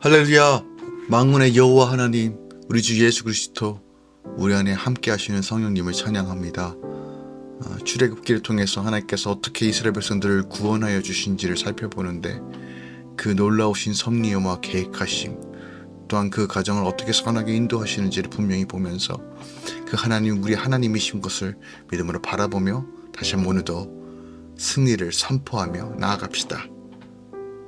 할렐루야. 망군의 여호와 하나님 우리 주 예수 그리스도 우리 안에 함께 하시는 성령님을 찬양합니다. 어, 출애굽기를 통해서 하나님께서 어떻게 이스라엘 백성들을 구원하여 주신지를 살펴보는데 그 놀라우신 섭리와 계획하심 또한 그 가정을 어떻게 선하게 인도하시는지를 분명히 보면서 그 하나님 우리 하나님이신 것을 믿음으로 바라보며 다시 한번 오늘도 승리를 선포하며 나아갑시다.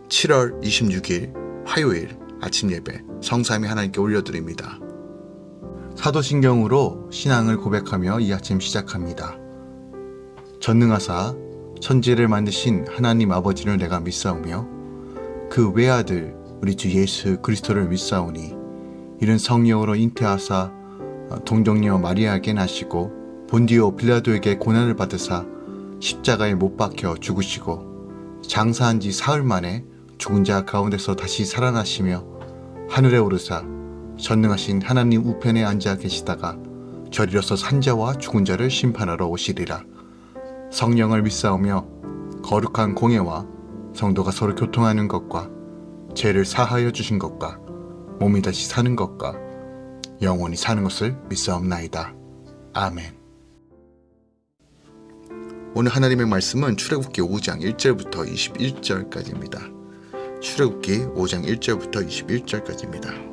7월 26일 화요일 아침 예배 성삼위 하나님께 올려드립니다. 사도신경으로 신앙을 고백하며 이 아침 시작합니다. 전능하사 천지를 만드신 하나님 아버지를 내가 믿사오며 그 외아들 우리 주 예수 그리스도를 믿사오니 이는 성령으로 잉태하사 동정녀 마리아에게 나시고 본디오 빌라도에게 고난을 받으사 십자가에 못 박혀 죽으시고 장사한 지 사흘 만에 죽은 자 가운데서 다시 살아나시며 하늘에 오르사 전능하신 하나님 우편에 앉아 계시다가 저리로서 산자와 죽은 자를 심판하러 오시리라. 성령을 믿사오며 거룩한 공예와 성도가 서로 교통하는 것과 죄를 사하여 주신 것과 몸이 다시 사는 것과 영원히 사는 것을 믿사옵나이다. 아멘 오늘 하나님의 말씀은 출애굽기 5장 1절부터 21절까지입니다. 출애굽기 5장 1절부터 21절까지입니다.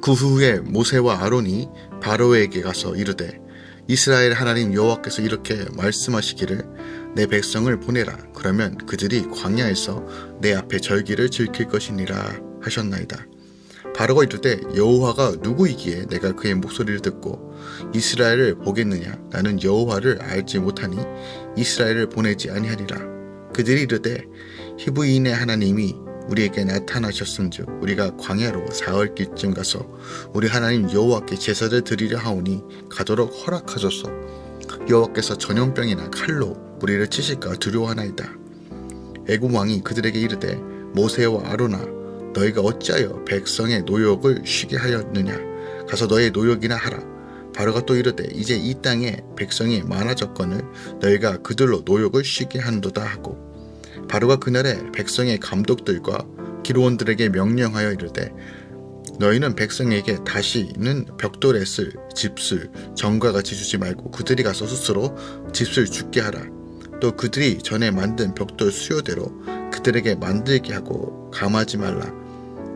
그 후에 모세와 아론이 바로에게 가서 이르되 이스라엘 하나님 여호와께서 이렇게 말씀하시기를 내 백성을 보내라 그러면 그들이 광야에서 내 앞에 절기를 지킬 것이니라 하셨나이다. 바로가 이르되 여호와가 누구이기에 내가 그의 목소리를 듣고 이스라엘을 보겠느냐 나는 여호와를 알지 못하니 이스라엘을 보내지 아니하리라 그들이 이르되 히브이인의 하나님이 우리에게 나타나셨음즉 우리가 광야로 사흘 길쯤 가서 우리 하나님 여호와께 제사를 드리려 하오니 가도록 허락하소서. 여호와께서 전염병이나 칼로 우리를 치실까 두려워하나이다. 애굽 왕이 그들에게 이르되 모세와 아로나 너희가 어찌하여 백성의 노역을 쉬게 하였느냐? 가서 너의 노역이나 하라. 바로가 또 이르되 이제 이 땅에 백성이 많아졌거늘 너희가 그들로 노역을 쉬게 한도다 하고 바로가 그날에 백성의 감독들과 기로원들에게 명령하여 이르되 너희는 백성에게 다시는 벽돌에 쓸 집술 정과 같이 주지 말고 그들이 가서 스스로 집술 죽게 하라. 또 그들이 전에 만든 벽돌 수요대로 그들에게 만들게 하고 감하지 말라.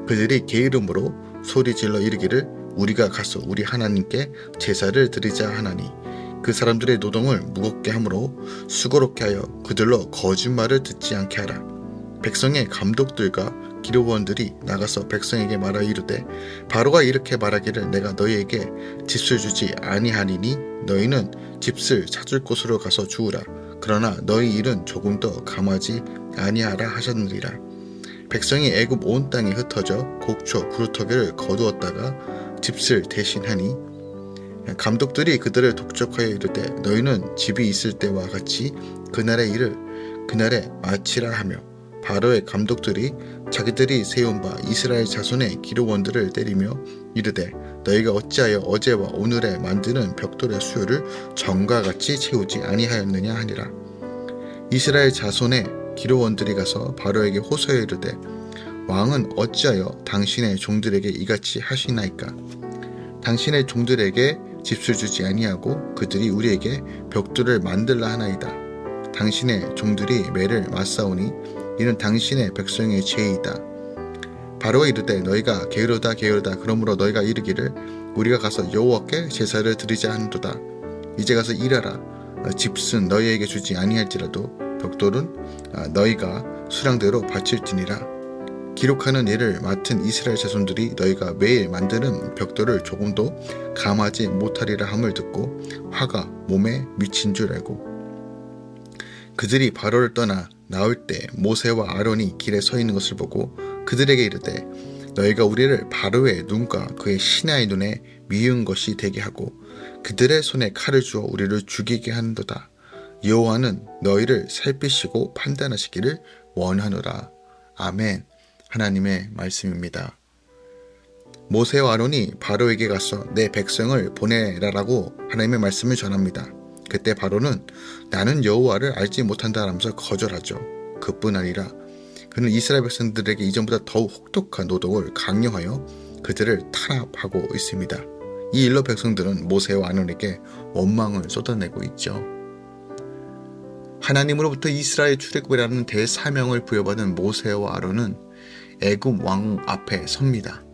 그들이 게으름으로 소리 질러 이르기를 우리가 가서 우리 하나님께 제사를 드리자 하나니 그 사람들의 노동을 무겁게 하므로 수고롭게 하여 그들로 거짓말을 듣지 않게 하라. 백성의 감독들과 기록원들이 나가서 백성에게 말하 이르되 바로가 이렇게 말하기를 내가 너희에게 집을 주지 아니하니니 너희는 집을 찾을 곳으로 가서 주우라. 그러나 너희 일은 조금 더 감하지 아니하라 하셨느니라. 백성이 애굽 온 땅에 흩어져 곡초 구루터기를 거두었다가 집을 대신하니 감독들이 그들을 독촉하여 이르되 너희는 집이 있을 때와 같이 그날의 일을 그날에 마치라 하며 바로의 감독들이 자기들이 세운 바 이스라엘 자손의 기록원들을 때리며 이르되 너희가 어찌하여 어제와 오늘에 만드는 벽돌의 수요를 전과 같이 채우지 아니하였느냐 하니라. 이스라엘 자손의 기록원들이 가서 바로에게 호소해 이르되 왕은 어찌하여 당신의 종들에게 이같이 하시나이까? 당신의 종들에게 집을 주지 아니하고 그들이 우리에게 벽돌을 만들라 하나이다. 당신의 종들이 매를 맞사오니 이는 당신의 백성의 죄이다. 바로가 이르되 너희가 게으르다 게으르다 그러므로 너희가 이르기를 우리가 가서 여호와께 제사를 드리자 하는도다. 이제 가서 일하라. 집은 너희에게 주지 아니할지라도 벽돌은 너희가 수량대로 바칠지니라. 기록하는 일을 맡은 이스라엘 자손들이 너희가 매일 만드는 벽돌을 조금도 감하지 못하리라 함을 듣고 화가 몸에 미친 줄 알고 그들이 바로를 떠나 나올 때 모세와 아론이 길에 서 있는 것을 보고 그들에게 이르되 너희가 우리를 바로의 눈과 그의 신하의 눈에 미운 것이 되게 하고 그들의 손에 칼을 주어 우리를 죽이게 하는도다. 여호와는 너희를 살피시고 판단하시기를 원하노라. 아멘. 하나님의 말씀입니다. 모세와 아론이 바로에게 가서 내 백성을 보내라라고 하나님의 말씀을 전합니다. 그때 바로는 나는 여호와를 알지 못한다 하면서 거절하죠. 그뿐 아니라 그는 이스라엘 백성들에게 이전보다 더욱 혹독한 노동을 강요하여 그들을 탄압하고 있습니다. 이 일로 백성들은 모세와 아론에게 원망을 쏟아내고 있죠. 하나님으로부터 이스라엘 출애굽이라는 대사명을 부여받은 모세와 아론은 애굽 왕 앞에 섭니다.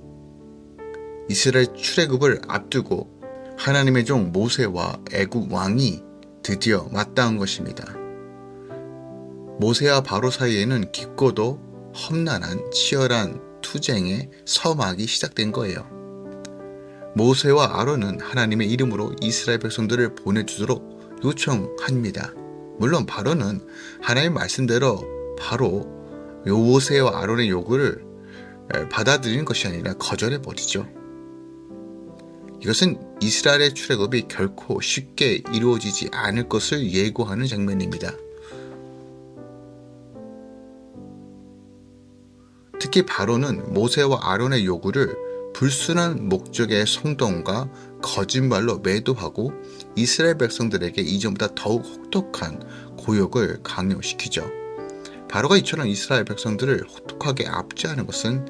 이스라엘 출애굽을 앞두고 하나님의 종 모세와 애굽 왕이 드디어 맞닿은 것입니다. 모세와 바로 사이에는 깊고도 험난한 치열한 투쟁의 서막이 시작된 거예요. 모세와 아론은 하나님의 이름으로 이스라엘 백성들을 보내주도록 요청합니다. 물론 바로는 하나님 말씀대로 바로 모세와 아론의 요구를 받아들이는 것이 아니라 거절해 버리죠. 이것은 이스라엘의 출애굽이 결코 쉽게 이루어지지 않을 것을 예고하는 장면입니다. 특히 바로는 모세와 아론의 요구를 불순한 목적의 성동과 거짓말로 매도하고 이스라엘 백성들에게 이전보다 더욱 혹독한 고역을 강요시키죠. 바로가 이처럼 이스라엘 백성들을 혹독하게 압제하는 것은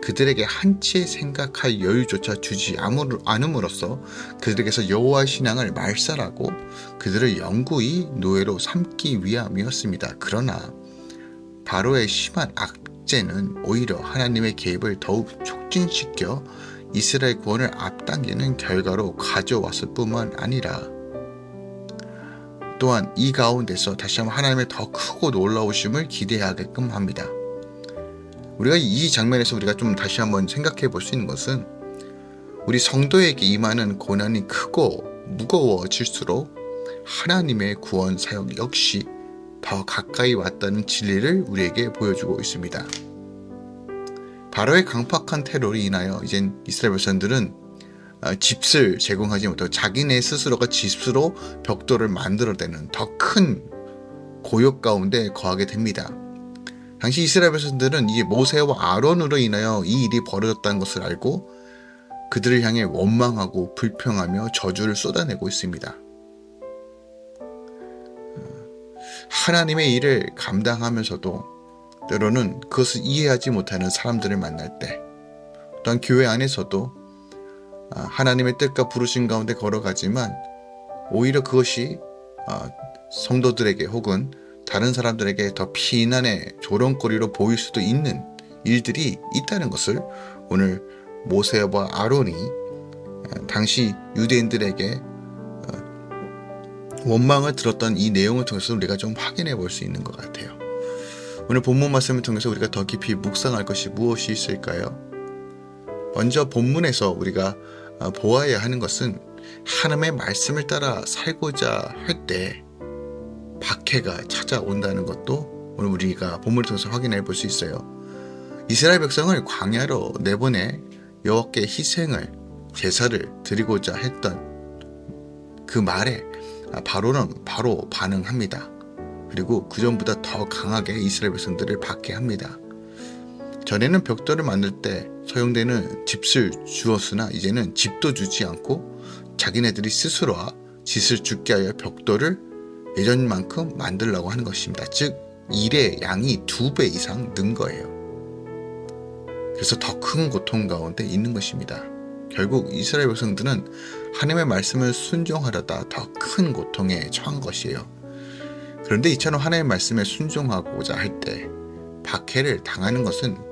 그들에게 한치의 생각할 여유조차 주지 않음으로써 그들에게서 여호와 신앙을 말살하고 그들을 영구히 노예로 삼기 위함이었습니다. 그러나 바로의 심한 악재는 오히려 하나님의 개입을 더욱 촉진시켜 이스라엘 구원을 앞당기는 결과로 가져왔을 뿐만 아니라 또한 이 가운데서 다시 한번 하나님의 더 크고 놀라우심을 기대하게끔 합니다. 우리가 이 장면에서 우리가 좀 다시 한번 생각해 볼 수 있는 것은 우리 성도에게 임하는 고난이 크고 무거워질수록 하나님의 구원 사역 역시 더 가까이 왔다는 진리를 우리에게 보여주고 있습니다. 바로의 강팍한 테러로 인하여 이젠 이스라엘 백성들은 어, 집을 제공하지 못하고 자기네 스스로가 집으로 벽돌을 만들어내는 더 큰 고역 가운데 거하게 됩니다. 당시 이스라엘 백성들은 이 모세와 아론으로 인하여 이 일이 벌어졌다는 것을 알고 그들을 향해 원망하고 불평하며 저주를 쏟아내고 있습니다. 하나님의 일을 감당하면서도 때로는 그것을 이해하지 못하는 사람들을 만날 때 또한 교회 안에서도 아, 하나님의 뜻과 부르신 가운데 걸어가지만 오히려 그것이 아, 성도들에게 혹은 다른 사람들에게 더 피난의 조롱거리로 보일 수도 있는 일들이 있다는 것을 오늘 모세와 아론이 아, 당시 유대인들에게 원망을 들었던 이 내용을 통해서 우리가 좀 확인해 볼 수 있는 것 같아요. 오늘 본문 말씀을 통해서 우리가 더 깊이 묵상할 것이 무엇이 있을까요? 먼저 본문에서 우리가 어, 보아야 하는 것은 하나님의 말씀을 따라 살고자 할 때 박해가 찾아온다는 것도 오늘 우리가 본문을 통해서 확인해 볼 수 있어요. 이스라엘 백성을 광야로 내보내 여호와께 희생을 제사를 드리고자 했던 그 말에 바로는 바로 반응합니다. 그리고 그 전보다 더 강하게 이스라엘 백성들을 박해합니다. 전에는 벽돌을 만들 때 소용되는 집을 주었으나 이제는 집도 주지 않고 자기네들이 스스로와 짓을 죽게 하여 벽돌을 예전만큼 만들라고 하는 것입니다. 즉 일의 양이 두 배 이상 는 거예요. 그래서 더 큰 고통 가운데 있는 것입니다. 결국 이스라엘 백성들은 하나님의 말씀을 순종하려다 더 큰 고통에 처한 것이에요. 그런데 이처럼 하나님의 말씀에 순종하고자 할 때 박해를 당하는 것은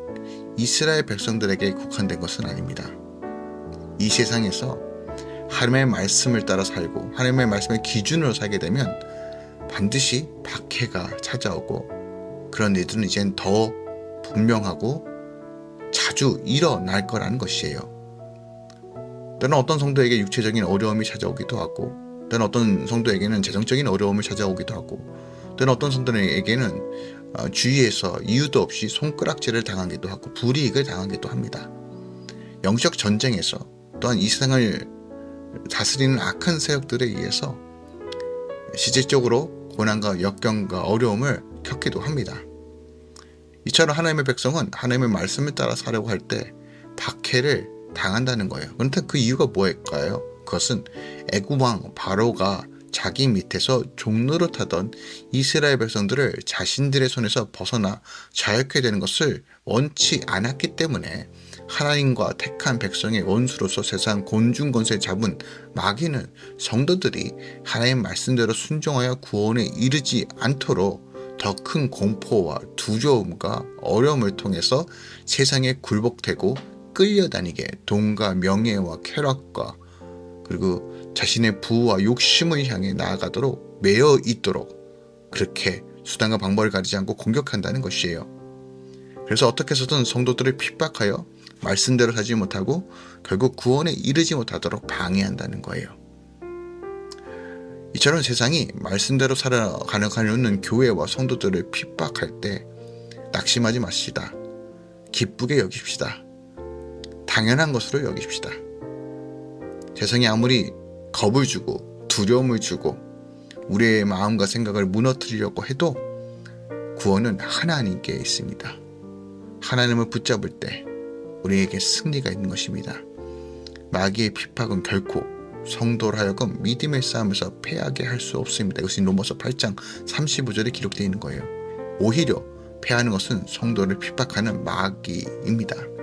이스라엘 백성들에게 국한된 것은 아닙니다. 이 세상에서 하나님의 말씀을 따라 살고 하나님의 말씀의 기준으로 살게 되면 반드시 박해가 찾아오고 그런 일들은 이젠 더 분명하고 자주 일어날 거라는 것이에요. 때는 어떤 성도에게 육체적인 어려움이 찾아오기도 하고 때는 어떤 성도에게는 재정적인 어려움을 찾아오기도 하고 때는 어떤 성도에게는 어, 주위에서 이유도 없이 손가락질을 당하기도 하고 불이익을 당하기도 합니다. 영적 전쟁에서 또한 이 세상을 다스리는 악한 세력들에 의해서 실질적으로 고난과 역경과 어려움을 겪기도 합니다. 이처럼 하나님의 백성은 하나님의 말씀을 따라 살려고 할 때 박해를 당한다는 거예요. 그런데 그 이유가 뭐일까요? 그것은 애굽왕 바로가 자기 밑에서 종노릇하던 이스라엘 백성들을 자신들의 손에서 벗어나 자유케 되는 것을 원치 않았기 때문에 하나님과 택한 백성의 원수로서 세상 곤중 권세 잡은 마귀는 성도들이 하나님 말씀대로 순종하여 구원에 이르지 않도록 더 큰 공포와 두려움과 어려움을 통해서 세상에 굴복되고 끌려다니게 돈과 명예와 쾌락과 그리고 자신의 부와 욕심을 향해 나아가도록 매여 있도록 그렇게 수단과 방법을 가리지 않고 공격한다는 것이에요. 그래서 어떻게 해서든 성도들을 핍박하여 말씀대로 살지 못하고 결국 구원에 이르지 못하도록 방해한다는 거예요. 이처럼 세상이 말씀대로 살아가는 교회와 성도들을 핍박할 때 낙심하지 마시다. 기쁘게 여깁시다. 당연한 것으로 여깁시다. 세상이 아무리 겁을 주고 두려움을 주고 우리의 마음과 생각을 무너뜨리려고 해도 구원은 하나님께 있습니다. 하나님을 붙잡을 때 우리에게 승리가 있는 것입니다. 마귀의 핍박은 결코 성도를 하여금 믿음의 싸움에서 패하게 할 수 없습니다. 이것이 로마서 8장 35절에 기록되어 있는 거예요. 오히려 패하는 것은 성도를 핍박하는 마귀입니다.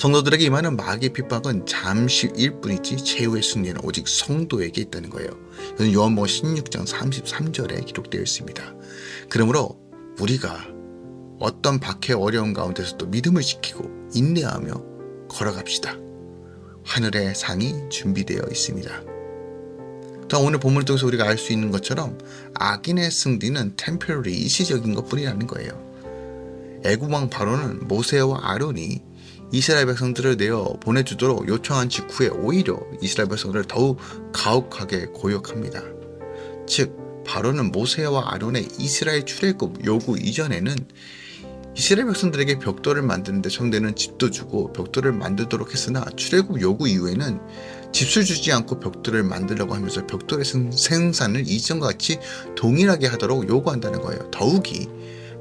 성도들에게 임하는 마귀의 핍박은 잠시일 뿐이지 최후의 승리는 오직 성도에게 있다는 거예요. 이것은 요한복음 16장 33절에 기록되어 있습니다. 그러므로 우리가 어떤 박해 어려운 가운데서도 믿음을 지키고 인내하며 걸어갑시다. 하늘의 상이 준비되어 있습니다. 또 오늘 본문을 통해서 우리가 알 수 있는 것처럼 악인의 승리는 템퍼리 일시적인 것뿐이라는 거예요. 애굽왕 바로는 모세와 아론이 이스라엘 백성들을 내어 보내주도록 요청한 직후에 오히려 이스라엘 백성들을 더욱 가혹하게 고역합니다. 즉 바로는 모세와 아론의 이스라엘 출애굽 요구 이전에는 이스라엘 백성들에게 벽돌을 만드는데 성대는 집도 주고 벽돌을 만들도록 했으나 출애굽 요구 이후에는 집을 주지 않고 벽돌을 만들려고 하면서 벽돌의 생산을 이전과 같이 동일하게 하도록 요구한다는 거예요. 더욱이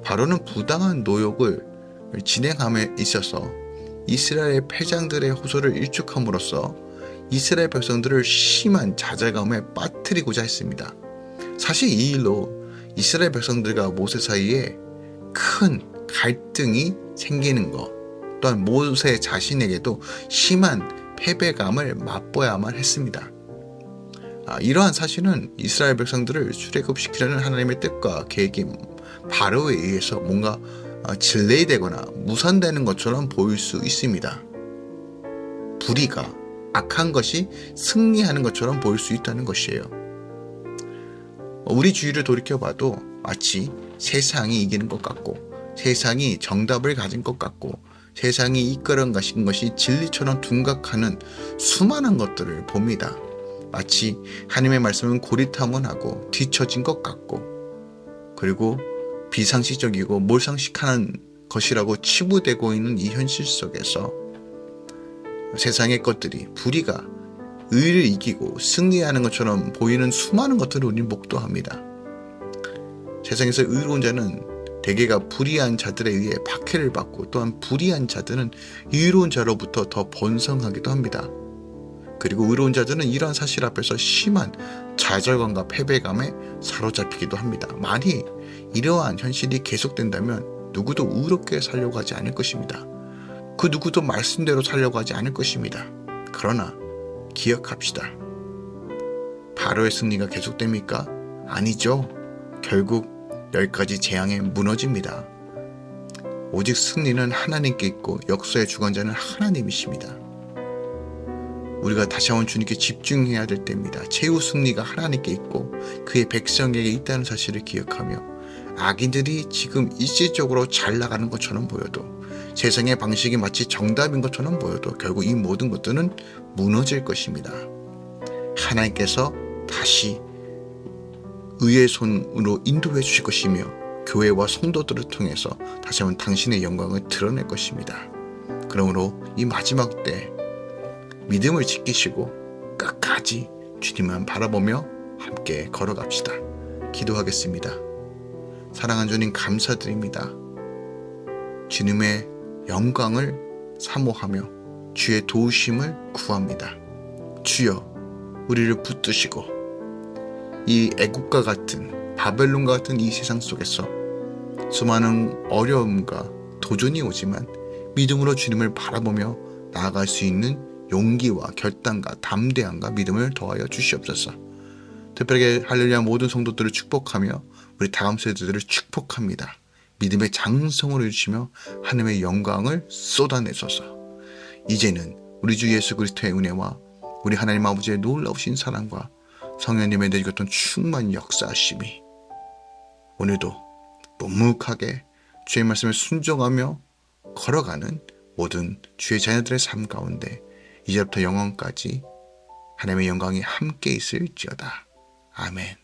바로는 부당한 노역을 진행함에 있어서 이스라엘 패장들의 호소를 일축함으로써 이스라엘 백성들을 심한 좌절감에 빠뜨리고자 했습니다. 사실 이 일로 이스라엘 백성들과 모세 사이에 큰 갈등이 생기는 것 또한 모세 자신에게도 심한 패배감을 맛보야만 했습니다. 아, 이러한 사실은 이스라엘 백성들을 출애굽시키려는 하나님의 뜻과 계획이 바로에 의해서 뭔가 질레이되거나 어, 무산되는 것처럼 보일 수 있습니다. 불의가 악한 것이 승리하는 것처럼 보일 수 있다는 것이에요. 우리 주위를 돌이켜봐도 마치 세상이 이기는 것 같고 세상이 정답을 가진 것 같고 세상이 이끌어 가신 것이 진리처럼 둔각하는 수많은 것들을 봅니다. 마치 하나님의 말씀은 고리타문하고 뒤처진 것 같고 그리고 비상식적이고 몰상식하는 것이라고 치부되고 있는 이 현실 속에서 세상의 것들이 불의가 의를 이기고 승리하는 것처럼 보이는 수많은 것들을 우리는 목도합니다. 세상에서 의로운 자는 대개가 불의한 자들에 의해 박해를 받고 또한 불의한 자들은 의로운 자로부터 더 번성하기도 합니다. 그리고 의로운 자들은 이러한 사실 앞에서 심한 좌절감과 패배감에 사로잡히기도 합니다. 만이 이러한 현실이 계속된다면 누구도 의롭게 살려고 하지 않을 것입니다. 그 누구도 말씀대로 살려고 하지 않을 것입니다. 그러나 기억합시다. 바로의 승리가 계속됩니까? 아니죠. 결국 열 가지 재앙에 무너집니다. 오직 승리는 하나님께 있고 역사의 주관자는 하나님이십니다. 우리가 다시 한번 주님께 집중해야 될 때입니다. 최후 승리가 하나님께 있고 그의 백성에게 있다는 사실을 기억하며 악인들이 지금 일시적으로 잘 나가는 것처럼 보여도 세상의 방식이 마치 정답인 것처럼 보여도 결국 이 모든 것들은 무너질 것입니다. 하나님께서 다시 의의 손으로 인도해 주실 것이며 교회와 성도들을 통해서 다시 한번 당신의 영광을 드러낼 것입니다. 그러므로 이 마지막 때 믿음을 지키시고 끝까지 주님만 바라보며 함께 걸어갑시다. 기도하겠습니다. 사랑하는 주님 감사드립니다. 주님의 영광을 사모하며 주의 도우심을 구합니다. 주여 우리를 붙드시고 이 애국과 같은 바벨론과 같은 이 세상 속에서 수많은 어려움과 도전이 오지만 믿음으로 주님을 바라보며 나아갈 수 있는 용기와 결단과 담대함과 믿음을 더하여 주시옵소서. 특별하게 할렐루야 모든 성도들을 축복하며 우리 다음 세대들을 축복합니다. 믿음의 장성을 주시며 하나님의 영광을 쏟아내소서. 이제는 우리 주 예수 그리스도의 은혜와 우리 하나님 아버지의 놀라우신 사랑과 성령님의 내주셨던 충만 역사하심이 오늘도 묵묵하게 주의 말씀을 순종하며 걸어가는 모든 주의 자녀들의 삶 가운데 이제부터 영원까지 하나님의 영광이 함께 있을지어다. 아멘.